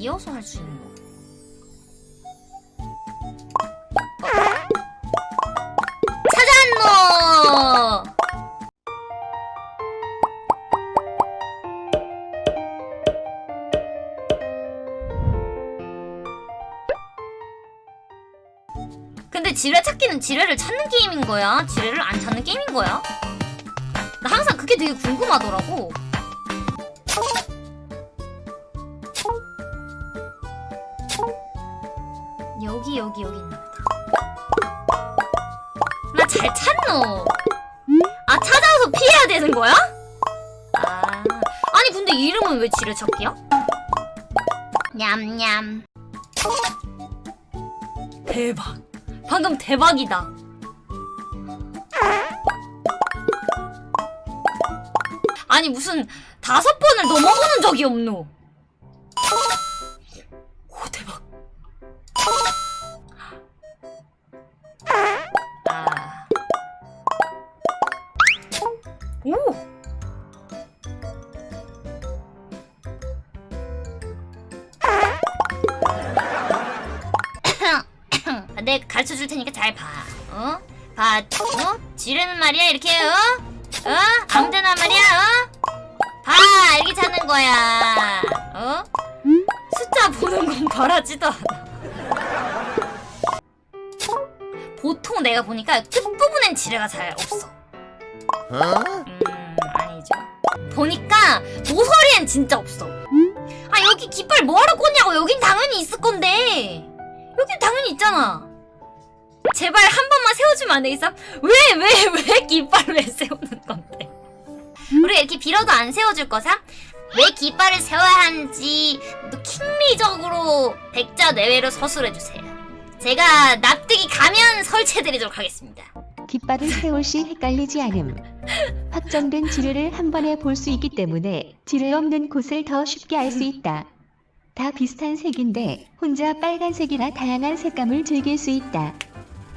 이어서 할 수 있는 거. 찾았노! 근데 지뢰 찾기는 지뢰를 찾는 게임인 거야? 지뢰를 안 찾는 게임인 거야? 나 항상 그게 되게 궁금하더라고. 여기 여기 있나. 나 잘 찾노. 아 찾아서 피해야 되는 거야? 아 아니 근데 이름은 왜 지뢰 찾기야? 냠냠. 대박. 방금 대박이다. 아니 무슨 다섯 번을 넘어보는 적이 없노. 오. 내가 가르쳐 줄 테니까 잘 봐. 어? 봐. 어? 지르는 말이야 이렇게 어? 어? 아무 데나 말이야 어? 봐 이렇게 찾는 거야. 어? 숫자 보는 건 바라지도 않아. 보통 내가 보니까 끝부분엔 지뢰가 잘 없어. 음, 아니죠. 보니까 모서리엔 진짜 없어. 아, 여기 깃발 뭐하러 꽂냐고. 여긴 당연히 있을 건데. 여긴 당연히 있잖아. 제발 한 번만 세워주면 안 되겠어? 왜, 왜, 왜 깃발을 왜 세우는 건데? 우리가 이렇게 빌어도 안 세워줄 거사? 왜 깃발을 세워야 하는지 또 킹리적으로 백자 내외로 서술해주세요. 제가 납득이 가면 설치해드리도록 하겠습니다. 깃발을 세울 시 헷갈리지 않음. 확정된 지뢰를 한 번에 볼 수 있기 때문에 지뢰 없는 곳을 더 쉽게 알 수 있다. 다 비슷한 색인데 혼자 빨간색이나 다양한 색감을 즐길 수 있다.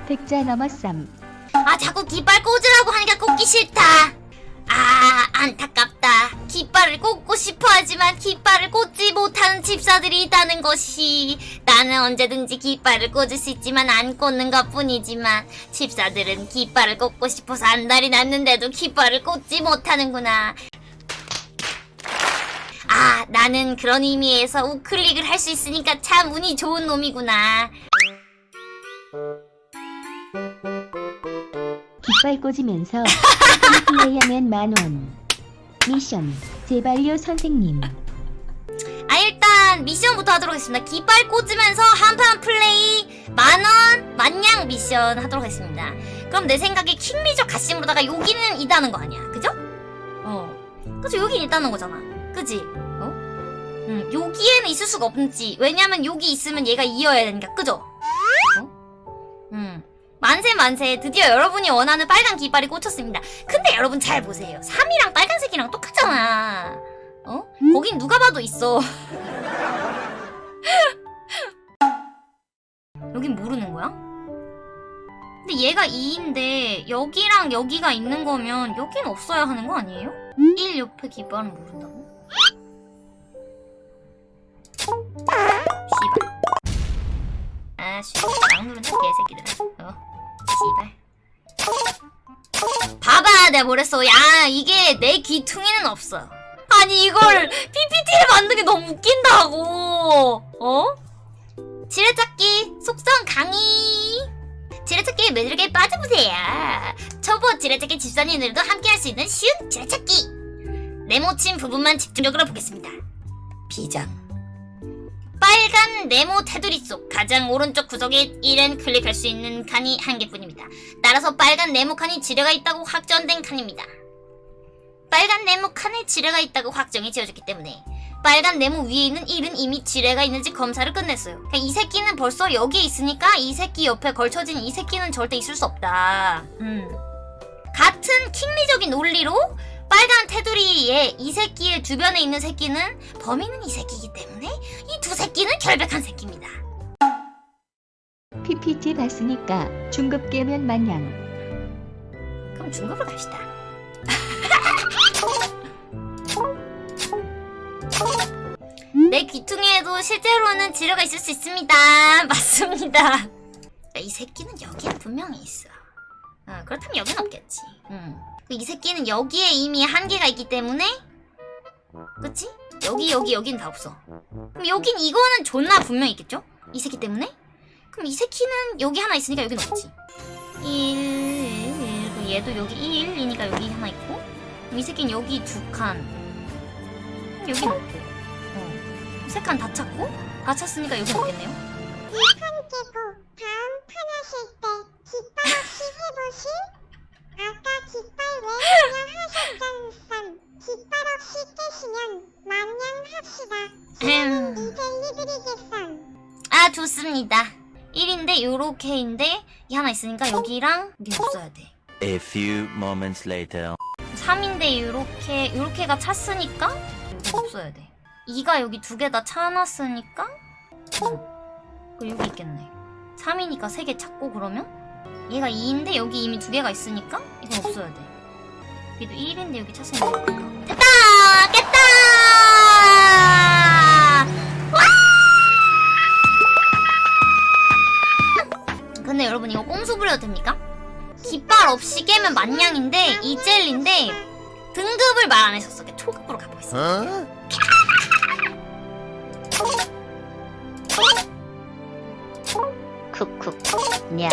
백자 넘어 쌈. 아 자꾸 깃발 꽂으라고 하니까 꽂기 싫다. 아 안타깝다. 깃발을 꽂고 싶어 하지만 깃발을 꽂지 못하는 집사들이 있다는 것이 나는 언제든지 깃발을 꽂을 수 있지만 안 꽂는 것 뿐이지만 집사들은 깃발을 꽂고 싶어서 안달이 났는데도 깃발을 꽂지 못하는구나. 아 나는 그런 의미에서 우클릭을 할 수 있으니까 참 운이 좋은 놈이구나. 깃발 꽂으면서 플레이하면 만원. 미션. 제발요 선생님. 아 일단 미션부터 하도록 하겠습니다. 깃발 꽂으면서 한판 플레이 만원 만냥 미션 하도록 하겠습니다. 그럼 내 생각에 킹리적 가심으로다가 여기는 있다는 거 아니야, 그죠? 어, 그죠? 여긴 있다는 거잖아, 그지? 어? 음, 여기에는 있을 수가 없지. 왜냐면 여기 있으면 얘가 이어야 되니까, 그죠? 어? 음. 만세 만세 드디어 여러분이 원하는 빨간 깃발이 꽂혔습니다. 근데 여러분 잘 보세요. 3이랑 빨간색이랑 똑같잖아. 어? 거긴 누가 봐도 있어. 여긴 모르는 거야? 근데 얘가 2인데 여기랑 여기가 있는 거면 여긴 없어야 하는 거 아니에요? 1 옆에 깃발은 모른다고? 아 씨발 막 누른다 개새끼들아 어 씨발 봐봐 내가 뭐랬어 야 이게 내 귀퉁이는 없어. 아니 이걸 PPT를 만든 게 너무 웃긴다고. 어? 지뢰찾기 속성 강의. 지뢰찾기 매력에 빠져보세요. 초보 지뢰찾기 집사님들도 함께 할 수 있는 쉬운 지뢰찾기. 네모친 부분만 집중적으로 보겠습니다. 비장 빨간 네모 테두리 속 가장 오른쪽 구석에 1은 클릭할 수 있는 칸이 한 개뿐입니다 따라서 빨간 네모 칸이 지뢰가 있다고 확정된 칸입니다 빨간 네모 칸에 지뢰가 있다고 확정이 지어졌기 때문에 빨간 네모 위에 있는 1은 이미 지뢰가 있는지 검사를 끝냈어요. 그러니까 이 새끼는 벌써 여기에 있으니까 이 새끼 옆에 걸쳐진 이 새끼는 절대 있을 수 없다. 음. 같은 킹리적인 논리로 빨간 테두리에 이 새끼의 주변에 있는 새끼는 범인은 이 새끼이기 때문에 이 두 새끼는 결백한 새끼입니다. PPT 봤으니까 중급 깨면 마냥. 그럼 중급을 갑시다. 내 귀퉁이에도 실제로는 지뢰가 있을 수 있습니다. 맞습니다. 이 새끼는 여기에 분명히 있어. 어, 그렇다면 여긴 없겠지. 음. 이 새끼는 여기에 이미 한계가 있기 때문에 그치? 여기 여기 여긴 다 없어. 그럼 여긴 이거는 존나 분명히 있겠죠? 이 새끼 때문에? 그럼 이 새끼는 여기 하나 있으니까 여긴 없지. 1, 그리고 얘도 여기 1이니까 여기 하나 있고 그럼 이 새끼는 여기 두 칸. 여긴 없고. 어. 세칸 다 찾고 다 찾으니까 여긴 없겠네요. 판 깨고 다음 판 하실 때 깃발 없이 해보실? 아 좋습니다. 1인데 요렇게 인데 이 하나 있으니까 여기랑 여기 없어야 돼. A few moments later. 3인데 요렇게 요렇게가 찼으니까 여기 없어야 돼. 2가 여기 두 개 다 차놨으니까 음. 그 여기 있겠네. 3이니까 세 개 찾고 그러면 얘가 2인데 여기 이미 두 개가 있으니까 이건 없어야 돼. 여기도 1인데 여기 찼으니까. 됐다! 여러분 이거 꼼수 부려도 됩니까? 깃발 없이 깨면 만냥인데 이 젤리인데 등급을 말 안 하셨어. 초급으로 가보겠습니다. 쿡쿡. 냐.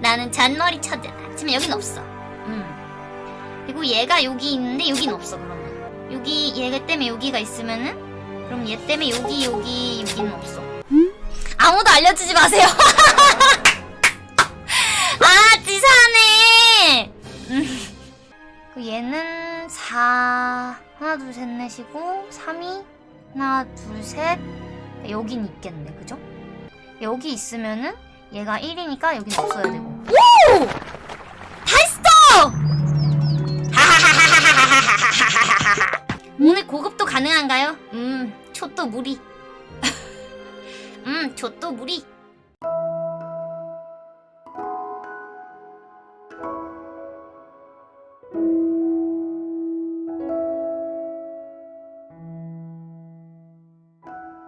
나는 잔머리 쳐들아. 하지만 여긴 없어. 음. 그리고 얘가 여기 있는데 여긴 없어. 그러면 여기 얘가 때문에 여기가 있으면은 그럼 얘 때문에 여기 여기 여기는 없어. 아무도 알려주지 마세요. 아 지사네. 음. 그 얘는 4 하나 둘 셋 넷이고 3이 하나 둘 셋 여긴 있겠네. 그죠? 여기 있으면은 얘가 1이니까 여긴 없어야 되고 오! 다 했어! 오늘 고급도 가능한가요? 음, 초또 무리 족도무리